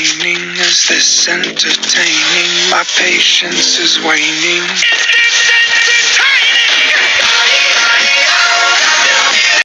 Is this entertaining? My patience is waning.